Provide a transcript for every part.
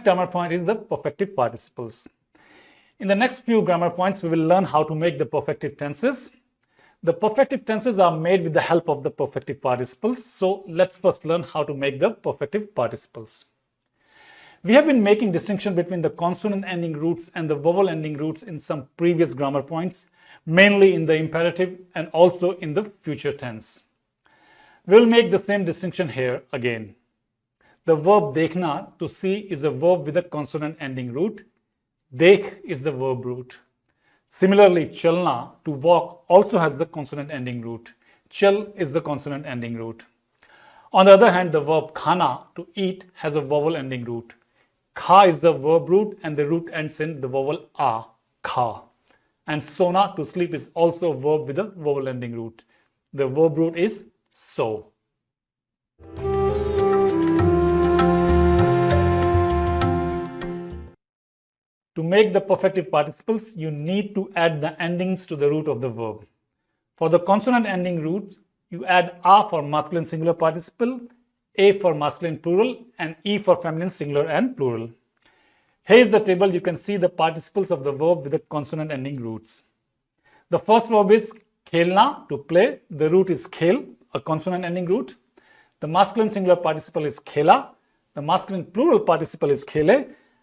next grammar point is the perfective participles. In the next few grammar points, we will learn how to make the perfective tenses. The perfective tenses are made with the help of the perfective participles. So let's first learn how to make the perfective participles. We have been making distinction between the consonant ending roots and the vowel ending roots in some previous grammar points, mainly in the imperative and also in the future tense. We'll make the same distinction here again. The verb dekhna, to see, is a verb with a consonant ending root. Dekh is the verb root. Similarly, chalna, to walk, also has the consonant ending root. Chal is the consonant ending root. On the other hand, the verb khana, to eat, has a vowel ending root. Kha is the verb root and the root ends in the vowel a, kha. And sona, to sleep, is also a verb with a vowel ending root. The verb root is so. Make the perfective participles, you need to add the endings to the root of the verb. For the consonant ending roots, you add a for masculine singular participle, a for masculine plural, and e for feminine singular and plural. Here is the table. You can see the participles of the verb with the consonant ending roots. The first verb is khelna, to play. The root is khel, a consonant ending root. The masculine singular participle is khela. The masculine plural participle is khele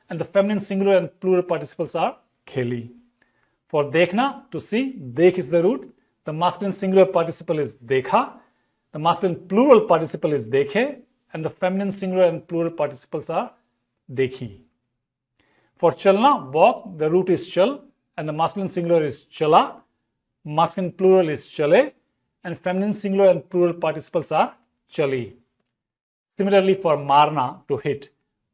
and the feminine singular and plural participles are kheli. For dekhna, to see, dekh is the root. The masculine singular participle is dekha. The masculine plural participle is dekhe. And the feminine singular and plural participles are dekhi. For chalna, walk, the root is chal and the masculine singular is chala. Masculine plural is chale and feminine singular and plural participles are chali. Similarly, for marna, to hit,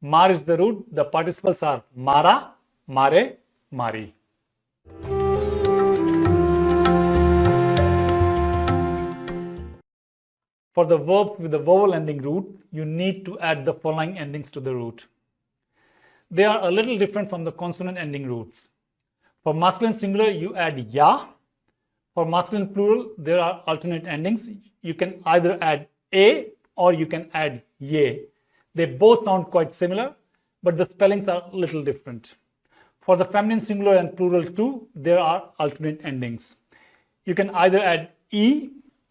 Mar is the root. The participles are mara, mare, mari. For the verbs with the vowel ending root, you need to add the following endings to the root. They are a little different from the consonant ending roots. For masculine singular, you add ya. For masculine plural, there are alternate endings. You can either add a or you can add ye. They both sound quite similar, but the spellings are a little different. For the feminine singular and plural too, there are alternate endings. You can either add e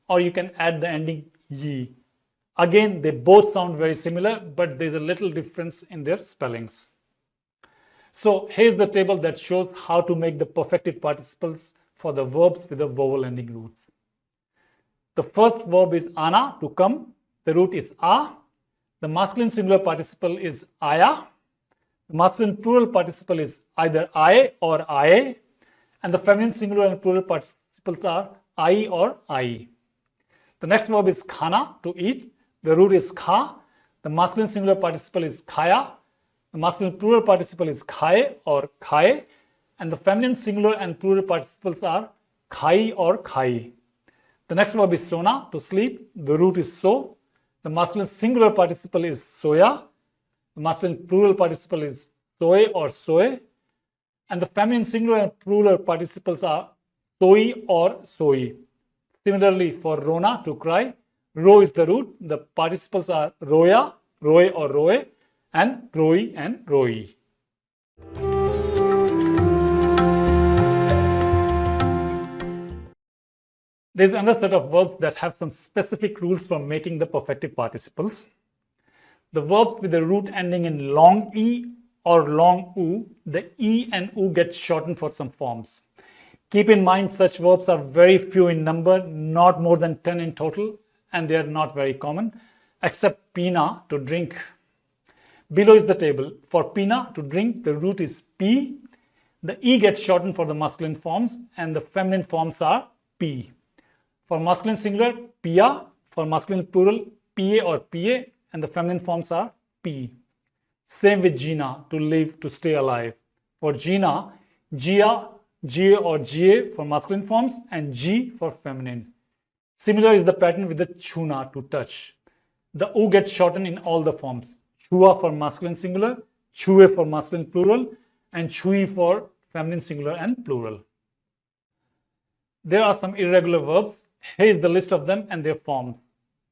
or you can add the ending ye. Again, they both sound very similar, but there's a little difference in their spellings. So here's the table that shows how to make the perfective participles for the verbs with the vowel ending roots. The first verb is ana, to come. The root is a. The masculine singular participle is aya. The masculine plural participle is either I or I. And the feminine singular and plural participles are I or I. The next verb is khana, to eat. The root is kha. The masculine singular participle is khaya. The masculine plural participle is khae or khae. And the feminine singular and plural participles are khai or khai. The next verb is sona, to sleep. The root is so. The masculine singular participle is soya. The masculine plural participle is soy or soy. And the feminine singular and plural participles are soy or soy. Similarly, for rona, to cry, ro is the root. The participles are roya, roe or roe, and roi and roi. There's another set of verbs that have some specific rules for making the perfective participles. The verbs with the root ending in long E or long U, the E and U get shortened for some forms. Keep in mind such verbs are very few in number, not more than 10 in total, and they are not very common, except pina, to drink. Below is the table. For pina, to drink, the root is pi. The E gets shortened for the masculine forms, and the feminine forms are pi. For masculine singular, pia. For masculine plural, pa or pa. And the feminine forms are pi. Same with jina, to live, to stay alive. For jina, jiya, Ga or Ga for masculine forms and ji for feminine. Similar is the pattern with the Chuna, to touch. The U gets shortened in all the forms. Chua for masculine singular, Chue for masculine plural, and Chui for feminine singular and plural. There are some irregular verbs here is the list of them and their forms.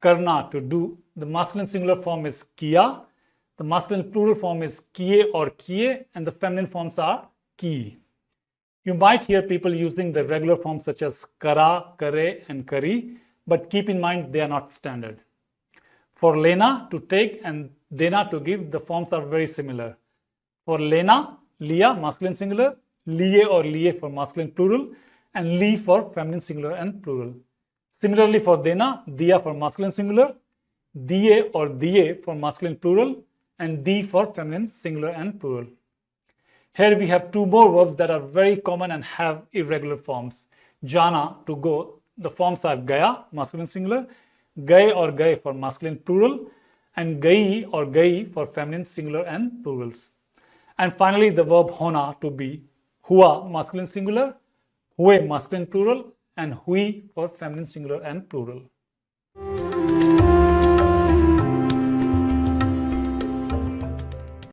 Karna, to do. The masculine singular form is kia. The masculine plural form is kie or kie, and the feminine forms are ki. You might hear people using the regular forms such as kara, kare, and kari, but keep in mind they are not standard. For lena, to take, and dena, to give, the forms are very similar. For lena, lia, masculine singular, lie or lie for masculine plural, and li for feminine singular and plural. Similarly, for dena, dia for masculine singular, die or die for masculine plural, and di for feminine singular and plural. Here we have two more verbs that are very common and have irregular forms. Jana, to go, the forms are gaya, masculine singular, gaye or gaye for masculine plural, and gai or gai for feminine singular and plurals. And finally, the verb hona, to be, hua, masculine singular, hue, masculine plural, and hui for feminine singular and plural.